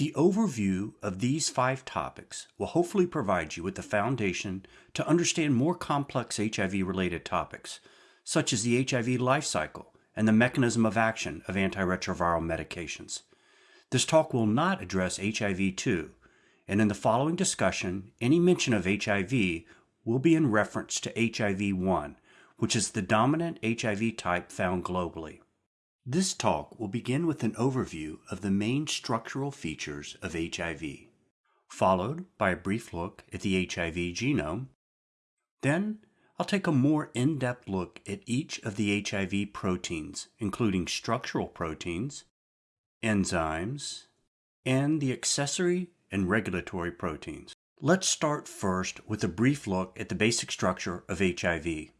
The overview of these five topics will hopefully provide you with the foundation to understand more complex HIV-related topics, such as the HIV life cycle and the mechanism of action of antiretroviral medications. This talk will not address HIV-2, and in the following discussion, any mention of HIV will be in reference to HIV-1, which is the dominant HIV type found globally. This talk will begin with an overview of the main structural features of HIV, followed by a brief look at the HIV genome. Then I'll take a more in-depth look at each of the HIV proteins, including structural proteins, enzymes, and the accessory and regulatory proteins. Let's start first with a brief look at the basic structure of HIV.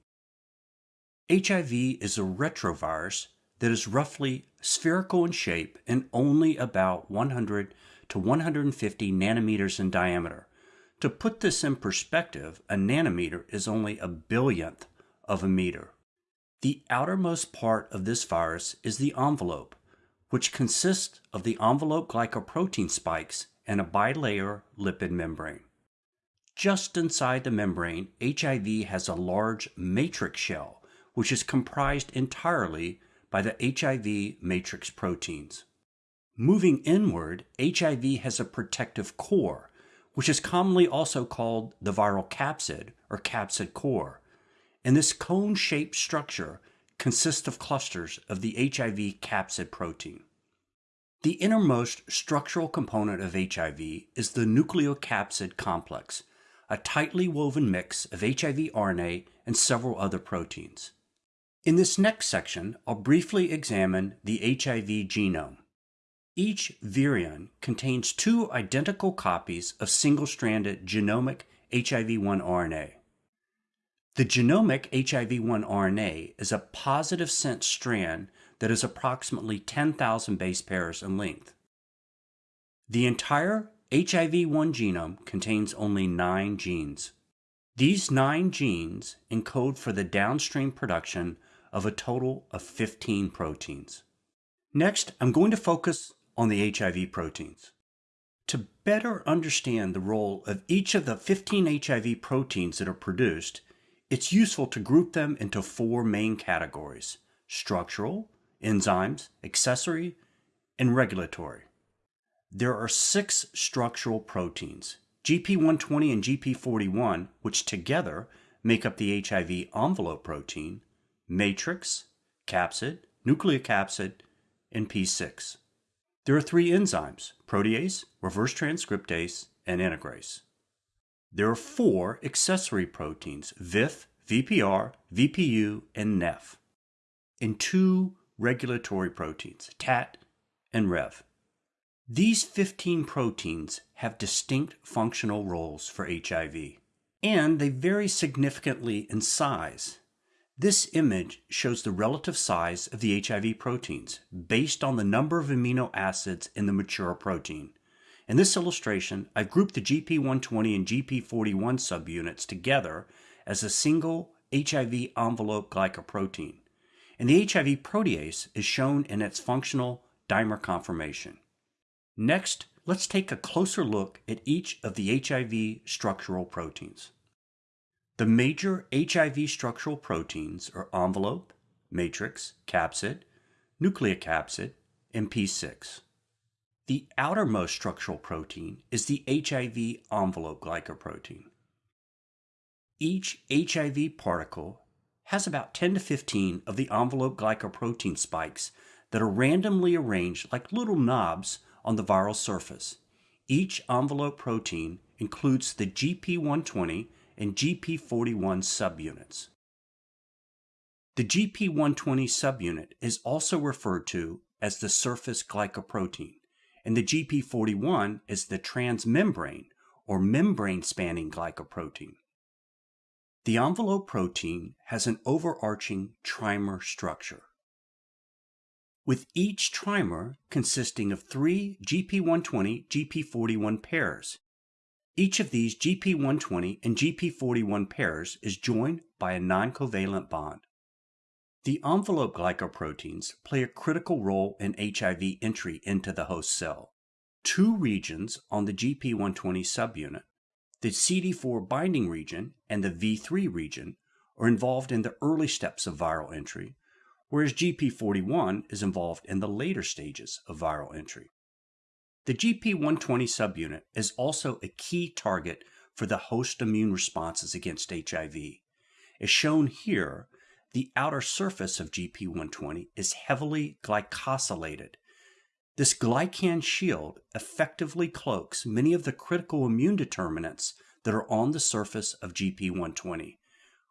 HIV is a retrovirus that is roughly spherical in shape and only about 100 to 150 nanometers in diameter. To put this in perspective, a nanometer is only a billionth of a meter. The outermost part of this virus is the envelope, which consists of the envelope glycoprotein spikes and a bilayer lipid membrane. Just inside the membrane, HIV has a large matrix shell, which is comprised entirely by the HIV matrix proteins. Moving inward, HIV has a protective core, which is commonly also called the viral capsid or capsid core. And this cone-shaped structure consists of clusters of the HIV capsid protein. The innermost structural component of HIV is the nucleocapsid complex, a tightly woven mix of HIV RNA and several other proteins. In this next section, I'll briefly examine the HIV genome. Each virion contains two identical copies of single-stranded genomic HIV-1 RNA. The genomic HIV-1 RNA is a positive sense strand that is approximately 10,000 base pairs in length. The entire HIV-1 genome contains only nine genes. These nine genes encode for the downstream production of a total of 15 proteins. Next, I'm going to focus on the HIV proteins. To better understand the role of each of the 15 HIV proteins that are produced, it's useful to group them into four main categories structural, enzymes, accessory, and regulatory. There are six structural proteins GP120 and GP41, which together make up the HIV envelope protein, matrix, capsid, nucleocapsid, and P6. There are three enzymes, protease, reverse transcriptase, and integrase. There are four accessory proteins, VIF, VPR, VPU, and NEF, and two regulatory proteins, TAT and REV. These 15 proteins have distinct functional roles for HIV, and they vary significantly in size this image shows the relative size of the HIV proteins based on the number of amino acids in the mature protein. In this illustration, I've grouped the GP120 and GP41 subunits together as a single HIV envelope glycoprotein, and the HIV protease is shown in its functional dimer conformation. Next, let's take a closer look at each of the HIV structural proteins. The major HIV structural proteins are envelope, matrix, capsid, nucleocapsid, and P6. The outermost structural protein is the HIV envelope glycoprotein. Each HIV particle has about 10 to 15 of the envelope glycoprotein spikes that are randomly arranged like little knobs on the viral surface. Each envelope protein includes the GP120 and GP41 subunits. The GP120 subunit is also referred to as the surface glycoprotein, and the GP41 is the transmembrane or membrane spanning glycoprotein. The envelope protein has an overarching trimer structure. With each trimer consisting of three GP120 GP41 pairs, each of these GP120 and GP41 pairs is joined by a non-covalent bond. The envelope glycoproteins play a critical role in HIV entry into the host cell. Two regions on the GP120 subunit, the CD4 binding region and the V3 region, are involved in the early steps of viral entry, whereas GP41 is involved in the later stages of viral entry. The GP120 subunit is also a key target for the host immune responses against HIV. As shown here, the outer surface of GP120 is heavily glycosylated. This glycan shield effectively cloaks many of the critical immune determinants that are on the surface of GP120,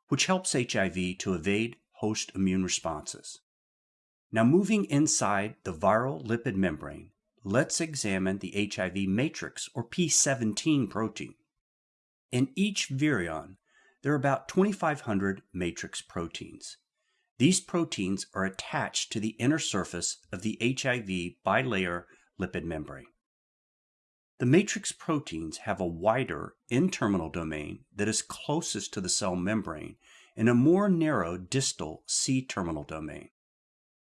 which helps HIV to evade host immune responses. Now moving inside the viral lipid membrane, let's examine the HIV matrix or P17 protein. In each virion, there are about 2,500 matrix proteins. These proteins are attached to the inner surface of the HIV bilayer lipid membrane. The matrix proteins have a wider N-terminal domain that is closest to the cell membrane and a more narrow distal C-terminal domain.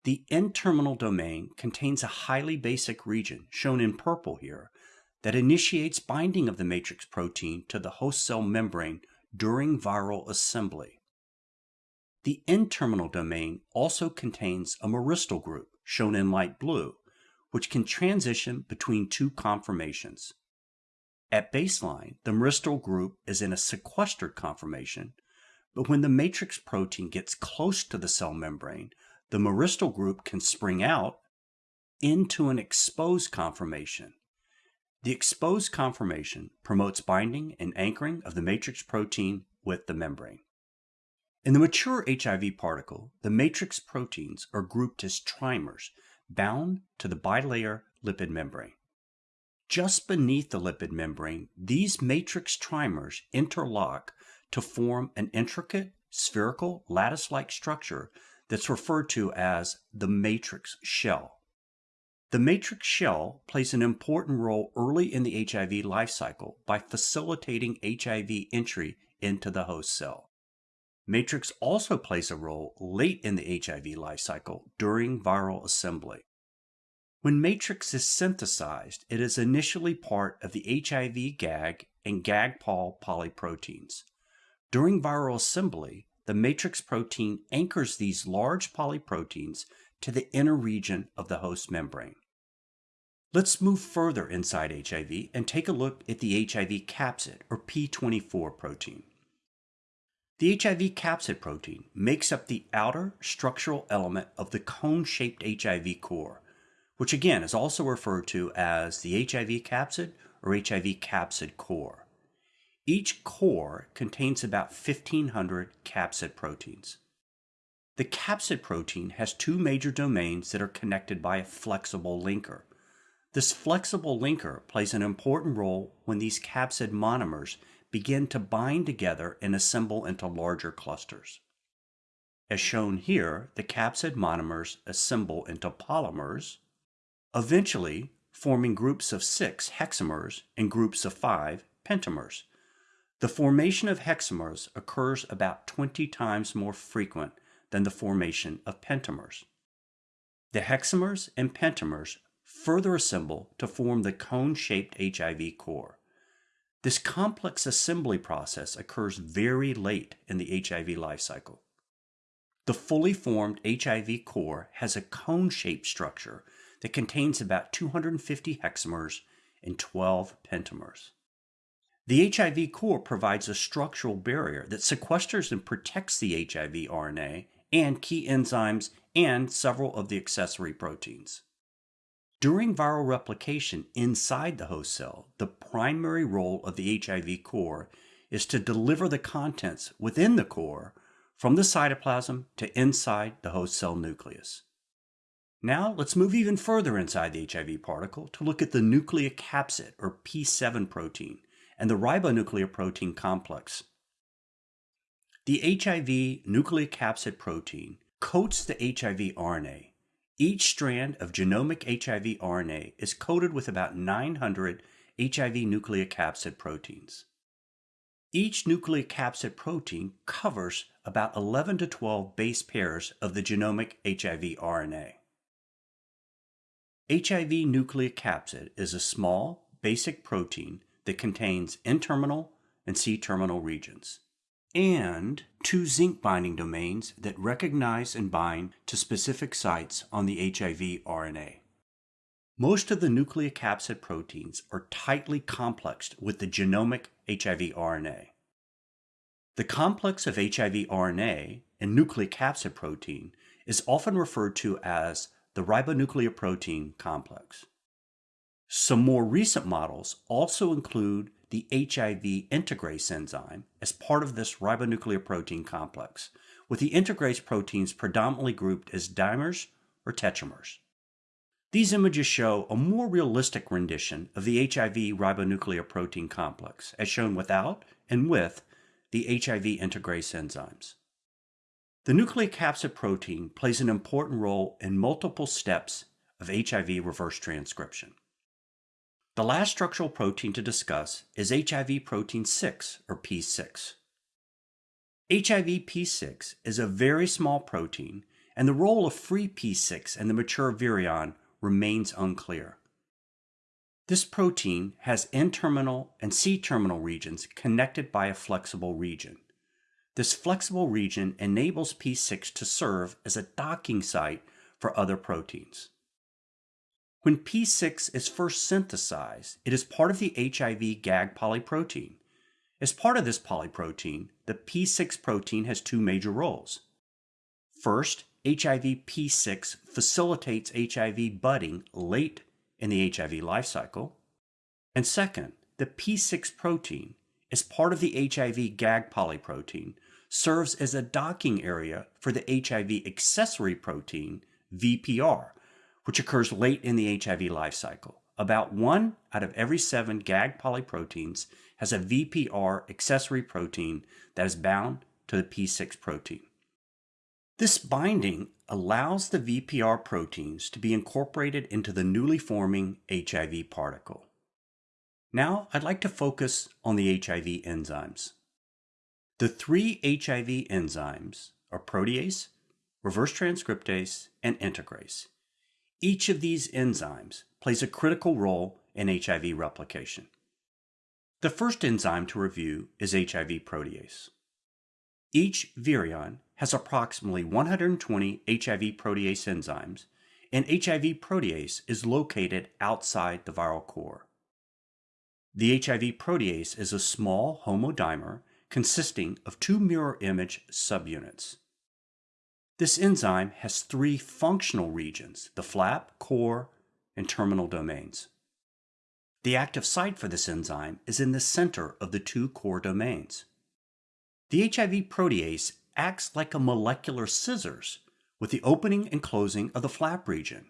The N-terminal domain contains a highly basic region, shown in purple here, that initiates binding of the matrix protein to the host cell membrane during viral assembly. The N-terminal domain also contains a myristyl group, shown in light blue, which can transition between two conformations. At baseline, the myristyl group is in a sequestered conformation, but when the matrix protein gets close to the cell membrane, the myristyl group can spring out into an exposed conformation. The exposed conformation promotes binding and anchoring of the matrix protein with the membrane. In the mature HIV particle, the matrix proteins are grouped as trimers bound to the bilayer lipid membrane. Just beneath the lipid membrane, these matrix trimers interlock to form an intricate, spherical, lattice-like structure that's referred to as the matrix shell. The matrix shell plays an important role early in the HIV life cycle by facilitating HIV entry into the host cell. Matrix also plays a role late in the HIV life cycle during viral assembly. When matrix is synthesized, it is initially part of the HIV GAG and GAG-POL polyproteins. During viral assembly, the matrix protein anchors these large polyproteins to the inner region of the host membrane. Let's move further inside HIV and take a look at the HIV capsid, or P24 protein. The HIV capsid protein makes up the outer structural element of the cone-shaped HIV core, which again is also referred to as the HIV capsid or HIV capsid core. Each core contains about 1,500 capsid proteins. The capsid protein has two major domains that are connected by a flexible linker. This flexible linker plays an important role when these capsid monomers begin to bind together and assemble into larger clusters. As shown here, the capsid monomers assemble into polymers, eventually forming groups of six hexamers and groups of five pentamers. The formation of hexamers occurs about 20 times more frequent than the formation of pentamers. The hexamers and pentamers further assemble to form the cone-shaped HIV core. This complex assembly process occurs very late in the HIV life cycle. The fully formed HIV core has a cone-shaped structure that contains about 250 hexamers and 12 pentamers. The HIV core provides a structural barrier that sequesters and protects the HIV RNA and key enzymes and several of the accessory proteins. During viral replication inside the host cell, the primary role of the HIV core is to deliver the contents within the core from the cytoplasm to inside the host cell nucleus. Now let's move even further inside the HIV particle to look at the nucleocapsid or P7 protein and the ribonucleoprotein complex. The HIV nucleocapsid protein coats the HIV RNA. Each strand of genomic HIV RNA is coated with about 900 HIV nucleocapsid proteins. Each nucleocapsid protein covers about 11 to 12 base pairs of the genomic HIV RNA. HIV nucleocapsid is a small, basic protein that contains N-terminal and C-terminal regions, and two zinc binding domains that recognize and bind to specific sites on the HIV RNA. Most of the nucleocapsid proteins are tightly complexed with the genomic HIV RNA. The complex of HIV RNA and nucleocapsid protein is often referred to as the ribonucleoprotein complex. Some more recent models also include the HIV integrase enzyme as part of this ribonucleoprotein complex, with the integrase proteins predominantly grouped as dimers or tetramers. These images show a more realistic rendition of the HIV ribonucleoprotein complex, as shown without and with the HIV integrase enzymes. The nucleocapsid protein plays an important role in multiple steps of HIV reverse transcription. The last structural protein to discuss is HIV protein 6, or P6. HIV P6 is a very small protein, and the role of free P6 in the mature virion remains unclear. This protein has N-terminal and C-terminal regions connected by a flexible region. This flexible region enables P6 to serve as a docking site for other proteins. When P6 is first synthesized, it is part of the HIV GAG polyprotein. As part of this polyprotein, the P6 protein has two major roles. First, HIV P6 facilitates HIV budding late in the HIV life cycle. And second, the P6 protein, as part of the HIV GAG polyprotein, serves as a docking area for the HIV accessory protein, VPR, which occurs late in the HIV life cycle. About one out of every seven GAG polyproteins has a VPR accessory protein that is bound to the P6 protein. This binding allows the VPR proteins to be incorporated into the newly forming HIV particle. Now I'd like to focus on the HIV enzymes. The three HIV enzymes are protease, reverse transcriptase, and integrase. Each of these enzymes plays a critical role in HIV replication. The first enzyme to review is HIV protease. Each virion has approximately 120 HIV protease enzymes, and HIV protease is located outside the viral core. The HIV protease is a small homodimer consisting of two mirror image subunits. This enzyme has three functional regions, the flap, core, and terminal domains. The active site for this enzyme is in the center of the two core domains. The HIV protease acts like a molecular scissors with the opening and closing of the flap region.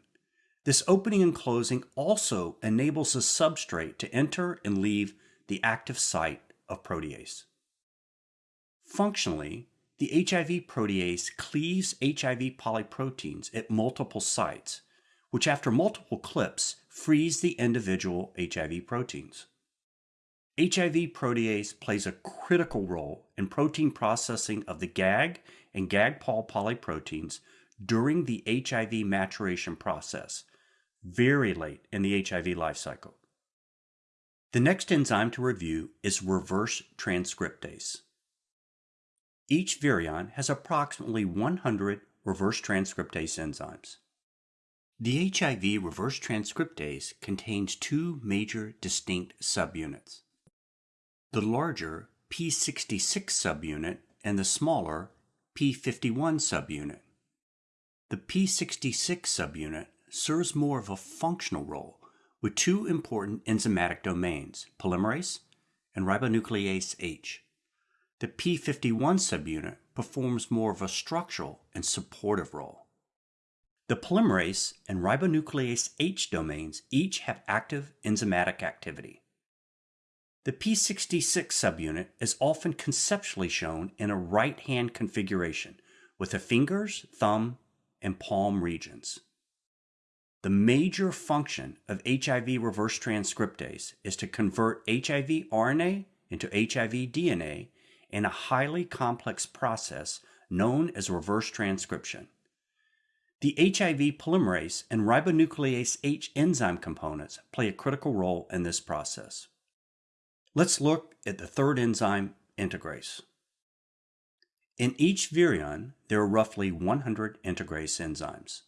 This opening and closing also enables the substrate to enter and leave the active site of protease. Functionally, the HIV protease cleaves HIV polyproteins at multiple sites, which after multiple clips frees the individual HIV proteins. HIV protease plays a critical role in protein processing of the GAG and GAG-POL polyproteins during the HIV maturation process, very late in the HIV life cycle. The next enzyme to review is reverse transcriptase. Each virion has approximately 100 reverse transcriptase enzymes. The HIV reverse transcriptase contains two major distinct subunits. The larger P66 subunit and the smaller P51 subunit. The P66 subunit serves more of a functional role with two important enzymatic domains, polymerase and ribonuclease H the P51 subunit performs more of a structural and supportive role. The polymerase and ribonuclease H domains each have active enzymatic activity. The P66 subunit is often conceptually shown in a right-hand configuration with the fingers, thumb, and palm regions. The major function of HIV reverse transcriptase is to convert HIV RNA into HIV DNA in a highly complex process known as reverse transcription. The HIV polymerase and ribonuclease H enzyme components play a critical role in this process. Let's look at the third enzyme, integrase. In each virion, there are roughly 100 integrase enzymes.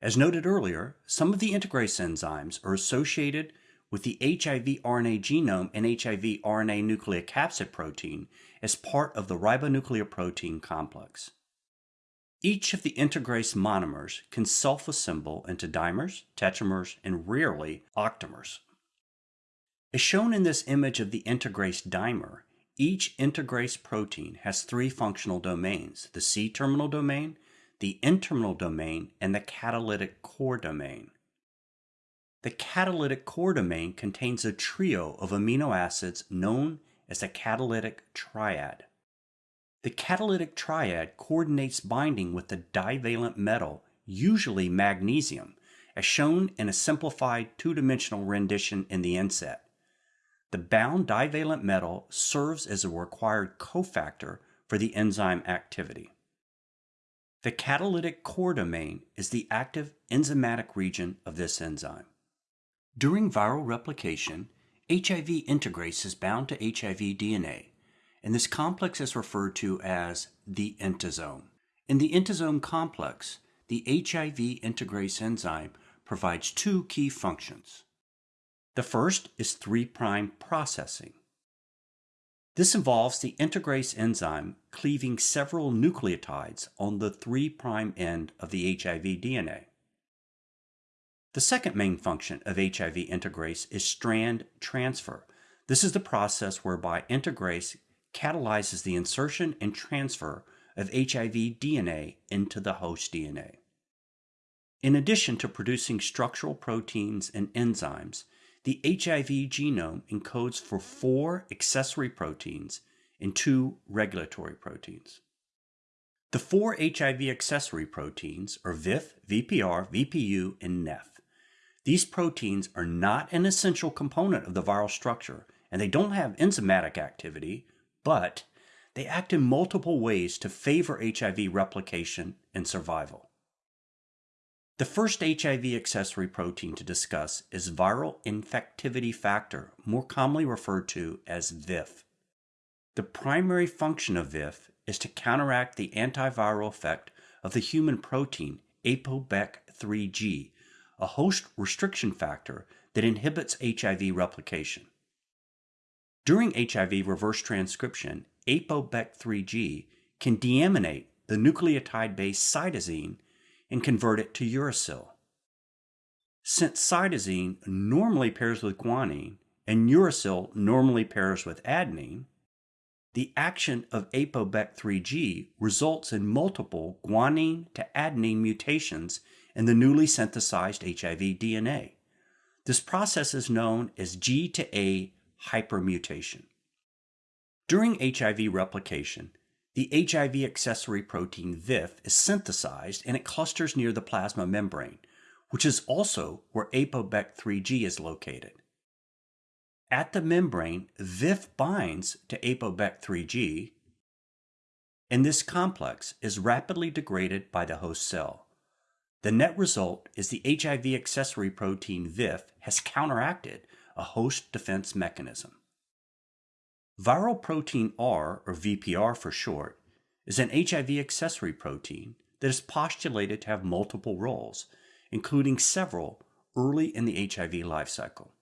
As noted earlier, some of the integrase enzymes are associated with the HIV RNA genome and HIV RNA nucleocapsid protein as part of the ribonucleoprotein complex. Each of the integrase monomers can self-assemble into dimers, tetramers, and rarely octamers. As shown in this image of the integrase dimer, each integrase protein has three functional domains, the C-terminal domain, the N-terminal domain, and the catalytic core domain. The catalytic core domain contains a trio of amino acids known as the catalytic triad. The catalytic triad coordinates binding with the divalent metal, usually magnesium, as shown in a simplified two-dimensional rendition in the inset. The bound divalent metal serves as a required cofactor for the enzyme activity. The catalytic core domain is the active enzymatic region of this enzyme. During viral replication, HIV integrase is bound to HIV DNA, and this complex is referred to as the intasome. In the intasome complex, the HIV integrase enzyme provides two key functions. The first is 3' processing. This involves the integrase enzyme cleaving several nucleotides on the 3' end of the HIV DNA. The second main function of HIV integrase is strand transfer. This is the process whereby integrase catalyzes the insertion and transfer of HIV DNA into the host DNA. In addition to producing structural proteins and enzymes, the HIV genome encodes for four accessory proteins and two regulatory proteins. The four HIV accessory proteins are VIF, VPR, VPU, and NEF. These proteins are not an essential component of the viral structure, and they don't have enzymatic activity, but they act in multiple ways to favor HIV replication and survival. The first HIV accessory protein to discuss is viral infectivity factor, more commonly referred to as VIF. The primary function of VIF is to counteract the antiviral effect of the human protein ApoBec3G, a host restriction factor that inhibits HIV replication. During HIV reverse transcription, ApoBec3G can deaminate the nucleotide-based cytosine and convert it to uracil. Since cytosine normally pairs with guanine and uracil normally pairs with adenine, the action of ApoBec3G results in multiple guanine to adenine mutations in the newly synthesized HIV DNA. This process is known as G to A hypermutation. During HIV replication, the HIV accessory protein VIF is synthesized and it clusters near the plasma membrane, which is also where ApoBec3G is located. At the membrane, VIF binds to ApoBec3G, and this complex is rapidly degraded by the host cell. The net result is the HIV accessory protein VIF has counteracted a host defense mechanism. Viral protein R, or VPR for short, is an HIV accessory protein that is postulated to have multiple roles, including several early in the HIV life cycle.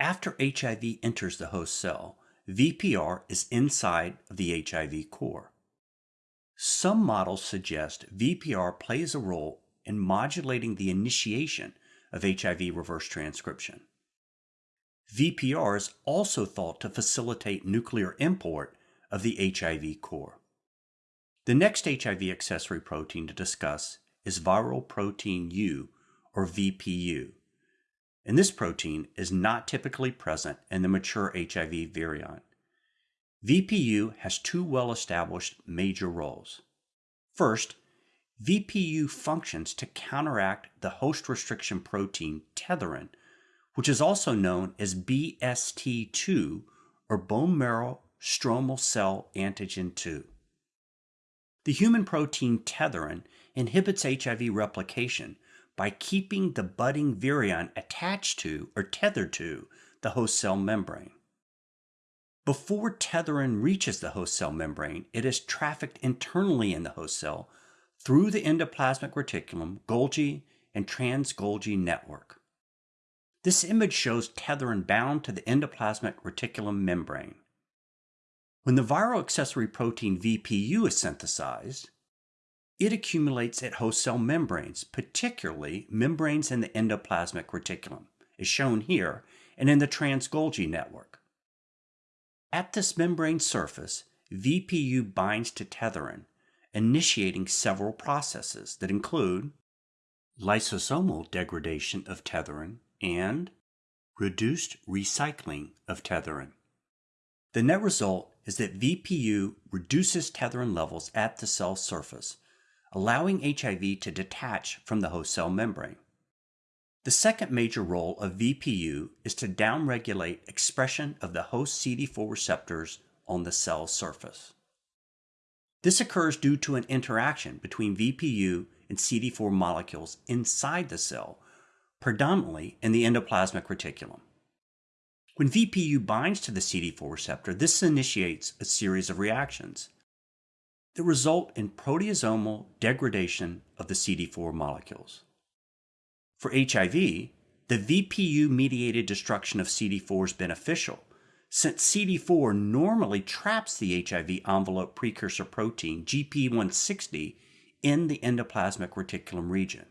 After HIV enters the host cell, VPR is inside of the HIV core. Some models suggest VPR plays a role in modulating the initiation of HIV reverse transcription. VPR is also thought to facilitate nuclear import of the HIV core. The next HIV accessory protein to discuss is viral protein U, or VPU. And this protein is not typically present in the mature HIV virion. VPU has two well-established major roles. First, VPU functions to counteract the host restriction protein tetherin, which is also known as BST2 or bone marrow stromal cell antigen 2. The human protein tetherin inhibits HIV replication by keeping the budding virion attached to or tethered to the host cell membrane. Before tetherin reaches the host cell membrane, it is trafficked internally in the host cell through the endoplasmic reticulum, Golgi, and trans-Golgi network. This image shows tetherin bound to the endoplasmic reticulum membrane. When the viral accessory protein VPU is synthesized, it accumulates at host cell membranes, particularly membranes in the endoplasmic reticulum, as shown here, and in the trans-Golgi network. At this membrane surface, VPU binds to tetherin, initiating several processes that include lysosomal degradation of tetherin and reduced recycling of tetherin. The net result is that VPU reduces tetherin levels at the cell surface, allowing HIV to detach from the host cell membrane. The second major role of VPU is to downregulate expression of the host CD4 receptors on the cell surface. This occurs due to an interaction between VPU and CD4 molecules inside the cell, predominantly in the endoplasmic reticulum. When VPU binds to the CD4 receptor, this initiates a series of reactions that result in proteasomal degradation of the CD4 molecules. For HIV, the VPU mediated destruction of CD4 is beneficial since CD4 normally traps the HIV envelope precursor protein GP160 in the endoplasmic reticulum region.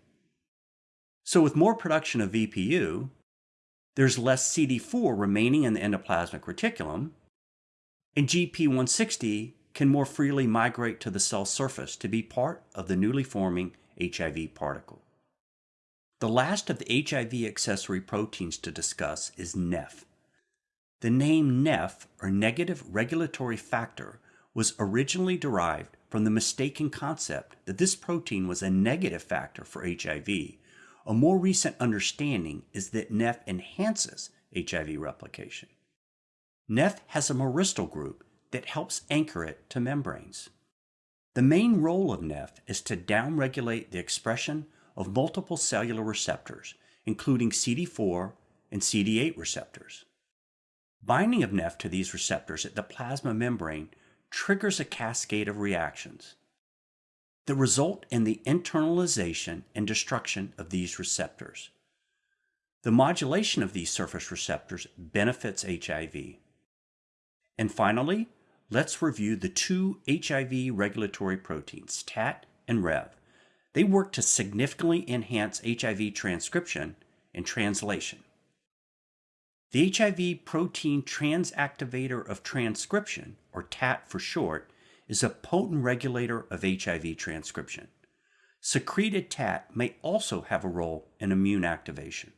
So with more production of VPU, there's less CD4 remaining in the endoplasmic reticulum, and GP160 can more freely migrate to the cell surface to be part of the newly forming HIV particle. The last of the HIV accessory proteins to discuss is NEF. The name NEF, or negative regulatory factor, was originally derived from the mistaken concept that this protein was a negative factor for HIV. A more recent understanding is that NEF enhances HIV replication. NEF has a myristoyl group that helps anchor it to membranes. The main role of NEF is to downregulate the expression of multiple cellular receptors, including CD4 and CD8 receptors. Binding of NEF to these receptors at the plasma membrane triggers a cascade of reactions that result in the internalization and destruction of these receptors. The modulation of these surface receptors benefits HIV. And finally, let's review the two HIV regulatory proteins, TAT and REV. They work to significantly enhance HIV transcription and translation. The HIV protein transactivator of transcription, or TAT for short, is a potent regulator of HIV transcription. Secreted TAT may also have a role in immune activation.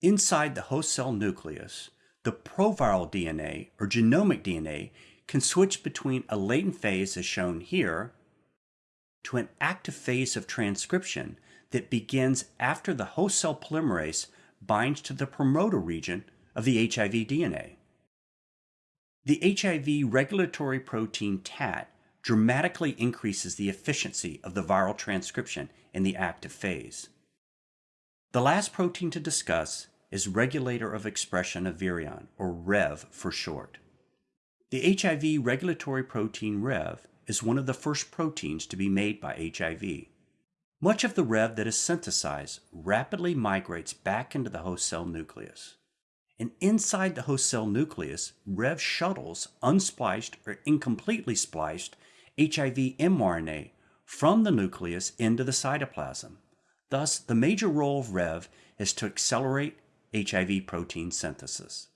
Inside the host cell nucleus, the proviral DNA, or genomic DNA, can switch between a latent phase, as shown here, to an active phase of transcription that begins after the host cell polymerase binds to the promoter region of the HIV DNA. The HIV regulatory protein TAT dramatically increases the efficiency of the viral transcription in the active phase. The last protein to discuss is regulator of expression of virion, or REV for short. The HIV regulatory protein REV is one of the first proteins to be made by HIV. Much of the REV that is synthesized rapidly migrates back into the host cell nucleus. And inside the host cell nucleus, REV shuttles unspliced or incompletely spliced HIV mRNA from the nucleus into the cytoplasm. Thus, the major role of REV is to accelerate HIV protein synthesis.